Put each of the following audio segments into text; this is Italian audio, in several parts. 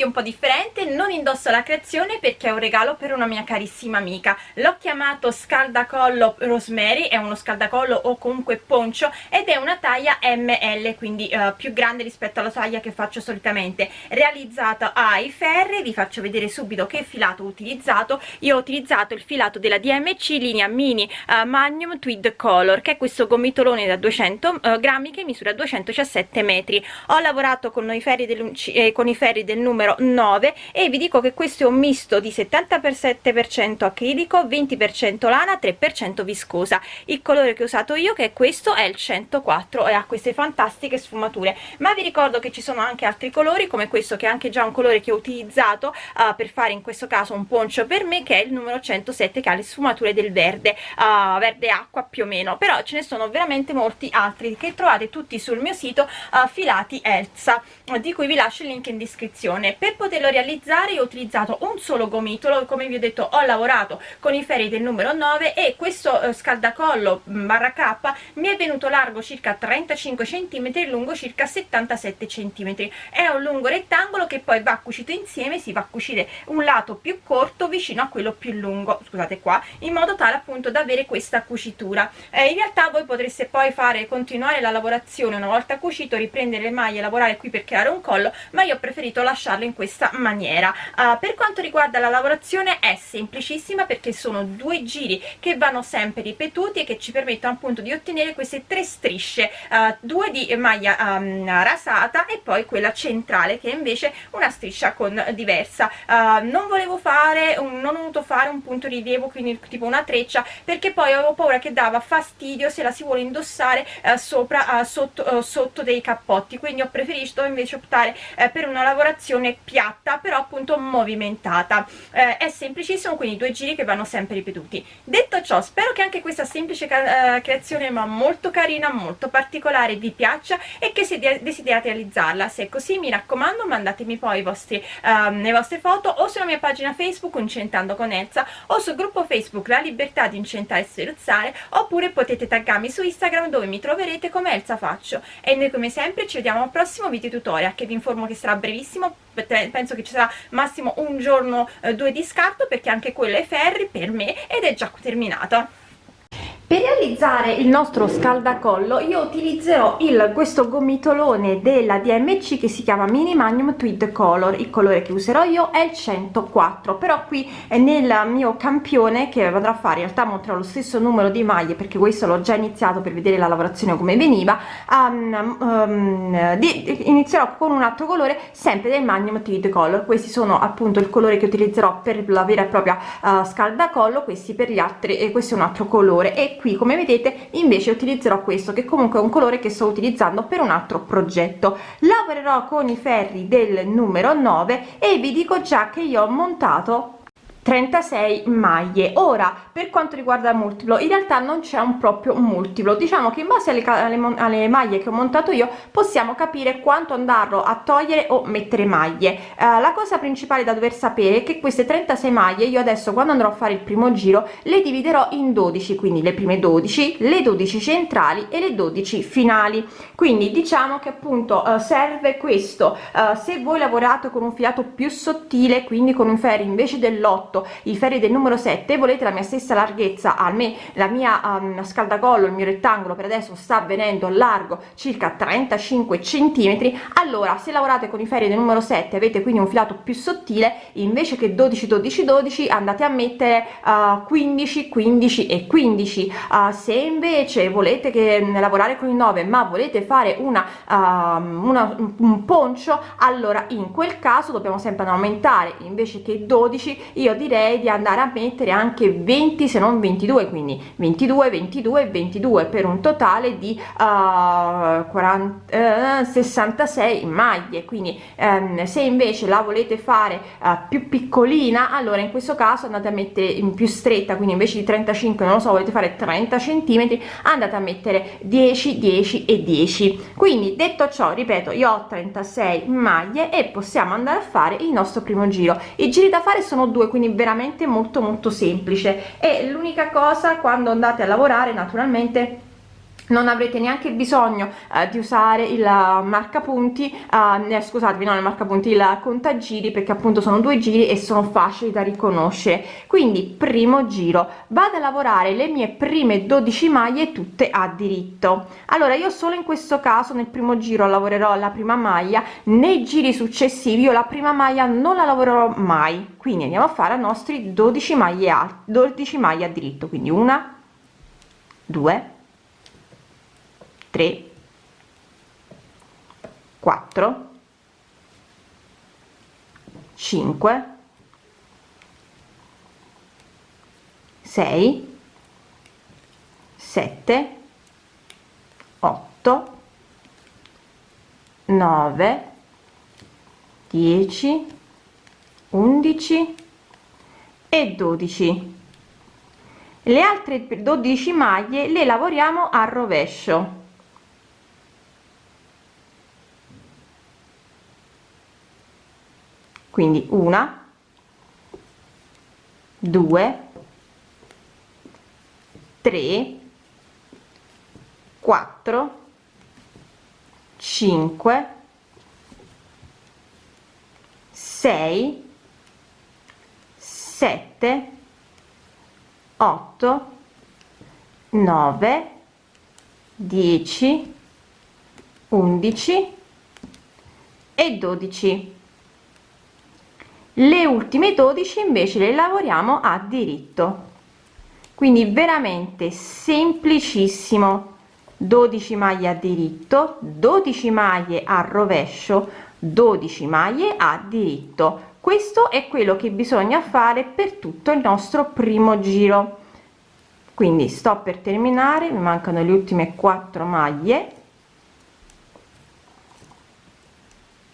video un po' differente non indosso la creazione perché è un regalo per una mia carissima amica. L'ho chiamato scaldacollo rosemary è uno scaldacollo o comunque poncio ed è una taglia ml quindi uh, più grande rispetto alla taglia che faccio solitamente. Realizzato ai ferri vi faccio vedere subito che filato ho utilizzato. Io ho utilizzato il filato della DMC linea mini uh, magnum tweed color che è questo gomitolone da 200 uh, grammi che misura 217 metri. Ho lavorato con i ferri del, eh, con i ferri del numero 9 e vi dico che questo è un misto di 77% acrilico 20% lana 3% viscosa. Il colore che ho usato io che è questo è il 104 e ha queste fantastiche sfumature. Ma vi ricordo che ci sono anche altri colori come questo che è anche già un colore che ho utilizzato uh, per fare in questo caso un poncio per me che è il numero 107 che ha le sfumature del verde uh, verde acqua più o meno. Però ce ne sono veramente molti altri che trovate tutti sul mio sito uh, filati Elsa di cui vi lascio il link in descrizione per poterlo realizzare ho utilizzato un solo gomitolo come vi ho detto ho lavorato con i ferri del numero 9 e questo uh, scaldacollo mm, barra K mi è venuto largo circa 35 cm e lungo circa 77 cm è un lungo rettangolo che poi va cucito insieme si va a cucire un lato più corto vicino a quello più lungo scusate qua in modo tale appunto da avere questa cucitura. Eh, in realtà voi potreste poi fare continuare la lavorazione una volta cucito riprendere le maglie lavorare qui per creare un collo ma io ho preferito lasciarlo in questa maniera. Uh, per quanto riguarda la lavorazione è semplicissima perché sono due giri che vanno sempre ripetuti e che ci permettono appunto di ottenere queste tre strisce uh, due di maglia um, rasata e poi quella centrale che è invece una striscia con diversa. Uh, non volevo fare un, non ho voluto fare un punto rilievo quindi tipo una treccia perché poi avevo paura che dava fastidio se la si vuole indossare sopra sotto, sotto dei cappotti. Quindi ho preferito invece optare per una lavorazione piatta però appunto movimentata. È semplicissimo quindi due giri che vanno sempre ripetuti. Detto ciò spero che anche questa semplice creazione ma molto carina molto particolare vi piaccia e che se desiderate realizzarla. Se è così mi raccomando mandatemi poi vostri, um, le vostre foto o sulla mia pagina facebook incentando con Elsa o sul gruppo facebook la libertà di incentare e sferuzzare oppure potete taggarmi su instagram dove mi troverete come Elsa faccio. E noi come sempre ci vediamo al prossimo video tutorial che vi informo che sarà brevissimo penso che ci sarà massimo un giorno eh, due di scarto perché anche quello è ferri per me ed è già terminato per realizzare il nostro scaldacollo io utilizzerò il questo gomitolone della DMC che si chiama Mini Magnum Tweed Color. Il colore che userò io è il 104 però qui nel mio campione che andrò a fare. In realtà monterò lo stesso numero di maglie perché questo l'ho già iniziato per vedere la lavorazione come veniva. Um, um, di, inizierò con un altro colore sempre del Magnum Tweed Color. Questi sono appunto il colore che utilizzerò per la vera e propria uh, scaldacollo questi per gli altri e questo è un altro colore. E qui come vedete invece utilizzerò questo che comunque è un colore che sto utilizzando per un altro progetto. Lavorerò con i ferri del numero 9 e vi dico già che io ho montato 36 maglie. Ora per quanto riguarda il multiplo in realtà non c'è un proprio multiplo. Diciamo che in base alle, alle, alle, maglie che ho montato io possiamo capire quanto andarlo a togliere o mettere maglie. Eh, la cosa principale da dover sapere è che queste 36 maglie io adesso quando andrò a fare il primo giro le dividerò in 12 quindi le prime 12 le 12 centrali e le 12 finali. Quindi diciamo che appunto eh, serve questo. Eh, se voi lavorate con un filato più sottile quindi con un ferro invece dell'8 8 i ferri del numero 7 volete la mia stessa larghezza? A me la mia um, scaldacollo il mio rettangolo per adesso sta venendo largo circa 35 centimetri. Allora se lavorate con i ferri del numero 7 avete quindi un filato più sottile invece che 12 12 12 andate a mettere uh, 15 15 e 15 uh, se invece volete che um, lavorare con il 9 ma volete fare una, uh, una un poncio allora in quel caso dobbiamo sempre aumentare. Invece che 12 io direi di andare a mettere anche 20 se non 22 quindi 22 22 22 per un totale di uh, 40 uh, 66 maglie. Quindi um, se invece la volete fare uh, più piccolina allora in questo caso andate a mettere in più stretta. Quindi invece di 35 non lo so volete fare 30 centimetri andate a mettere 10 10 e 10 quindi detto ciò ripeto io ho 36 maglie e possiamo andare a fare il nostro primo giro. I giri da fare sono due quindi veramente molto molto semplice. E l'unica cosa quando andate a lavorare naturalmente non avrete neanche bisogno eh, di usare il marcapunti eh, scusatevi non il marcapunti il contagiri perché appunto sono due giri e sono facili da riconoscere. Quindi primo giro vado a lavorare le mie prime 12 maglie tutte a diritto. Allora io solo in questo caso nel primo giro lavorerò la prima maglia nei giri successivi io la prima maglia non la lavorerò mai. Quindi andiamo a fare i nostri 12 maglie alte 12 maglie a diritto. Quindi una due 3 4 5 6 7 8 9 10 11 e 12 le altre 12 maglie le lavoriamo a rovescio quindi una due tre quattro cinque sei sette otto nove dieci undici e dodici le ultime 12 invece le lavoriamo a diritto. Quindi veramente semplicissimo. 12 maglie a diritto 12 maglie a rovescio 12 maglie a diritto. Questo è quello che bisogna fare per tutto il nostro primo giro. Quindi sto per terminare mi mancano le ultime 4 maglie.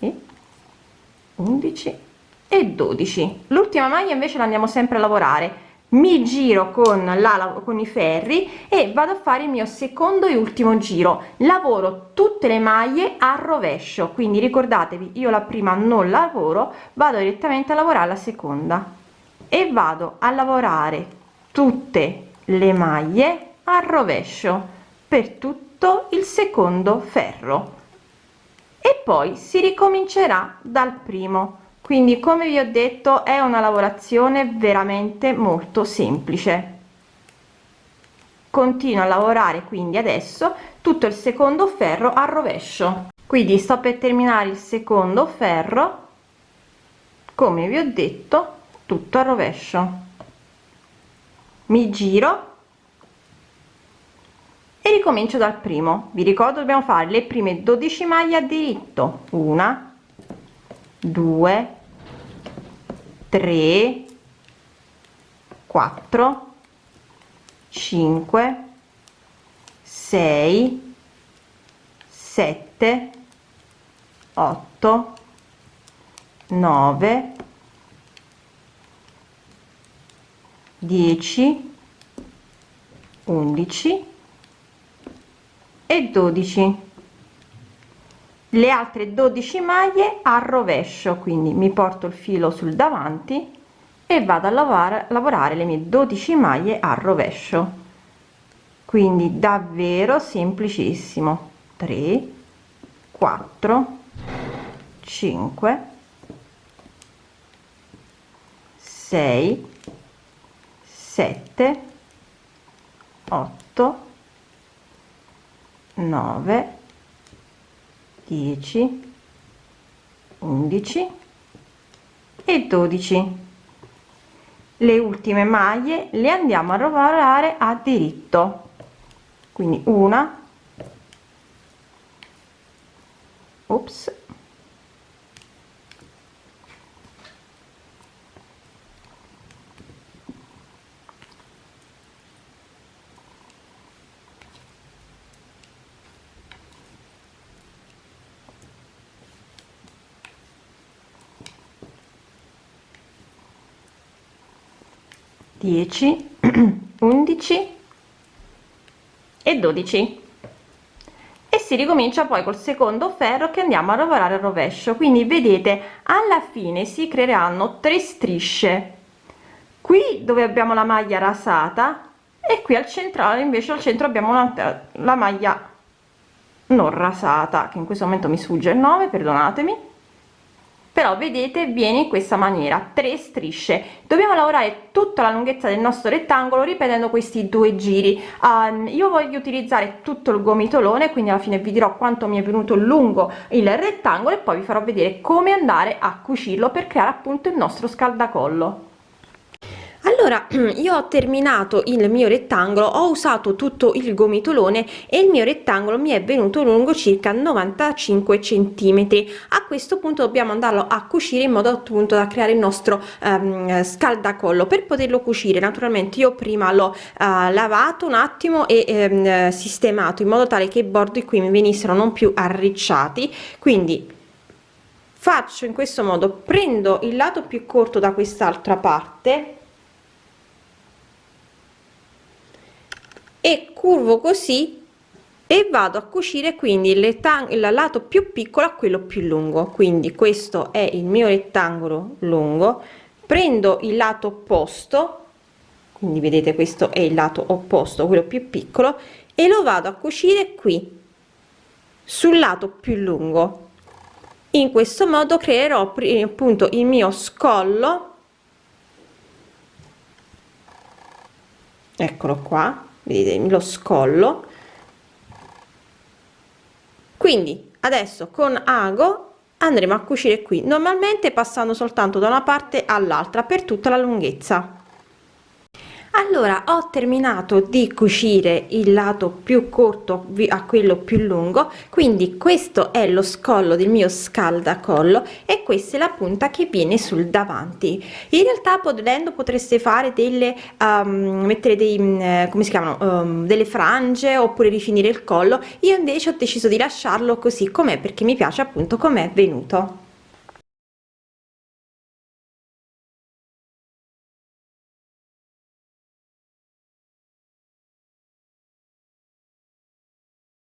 E 11 e 12 l'ultima maglia invece la andiamo sempre a lavorare. Mi giro con la con i ferri e vado a fare il mio secondo e ultimo giro. Lavoro tutte le maglie a rovescio quindi ricordatevi io la prima non lavoro vado direttamente a lavorare la seconda. E vado a lavorare tutte le maglie a rovescio per tutto il secondo ferro. E poi si ricomincerà dal primo quindi come vi ho detto è una lavorazione veramente molto semplice. Continuo a lavorare quindi adesso tutto il secondo ferro a rovescio. Quindi sto per terminare il secondo ferro come vi ho detto tutto a rovescio. Mi giro e ricomincio dal primo. Vi ricordo dobbiamo fare le prime 12 maglie a diritto. Una 2 3 4 5 6 7 8 9 10 11 e 12 le altre 12 maglie a rovescio quindi mi porto il filo sul davanti e vado a lavorare lavorare le mie 12 maglie a rovescio. Quindi davvero semplicissimo. 3 4 5 6 7 8 9 10 11 e 12 le ultime maglie le andiamo a lavorare a diritto. Quindi una ops 10 11 e 12 e si ricomincia poi col secondo ferro che andiamo a lavorare a rovescio. Quindi vedete alla fine si creeranno tre strisce. Qui dove abbiamo la maglia rasata e qui al centrale invece al centro abbiamo la maglia non rasata che in questo momento mi sfugge il nome perdonatemi però vedete viene in questa maniera tre strisce. Dobbiamo lavorare tutta la lunghezza del nostro rettangolo ripetendo questi due giri. Um, io voglio utilizzare tutto il gomitolone quindi alla fine vi dirò quanto mi è venuto lungo il rettangolo e poi vi farò vedere come andare a cucirlo per creare appunto il nostro scaldacollo allora io ho terminato il mio rettangolo ho usato tutto il gomitolone e il mio rettangolo mi è venuto lungo circa 95 centimetri. A questo punto dobbiamo andarlo a cucire in modo appunto da creare il nostro um, scaldacollo. Per poterlo cucire naturalmente io prima l'ho uh, lavato un attimo e um, sistemato in modo tale che i bordi qui mi venissero non più arricciati. Quindi faccio in questo modo. Prendo il lato più corto da quest'altra parte e curvo così e vado a cucire quindi il, il lato più piccolo a quello più lungo. Quindi questo è il mio rettangolo lungo. Prendo il lato opposto quindi vedete questo è il lato opposto quello più piccolo e lo vado a cucire qui sul lato più lungo. In questo modo creerò appunto il mio scollo. Eccolo qua lo scollo. Quindi adesso con ago andremo a cucire qui. Normalmente passando soltanto da una parte all'altra per tutta la lunghezza allora ho terminato di cucire il lato più corto a quello più lungo quindi questo è lo scollo del mio scaldacollo e questa è la punta che viene sul davanti. In realtà potendo potreste fare delle um, mettere dei mm, come si chiamano um, delle frange oppure rifinire il collo. Io invece ho deciso di lasciarlo così com'è perché mi piace appunto com'è venuto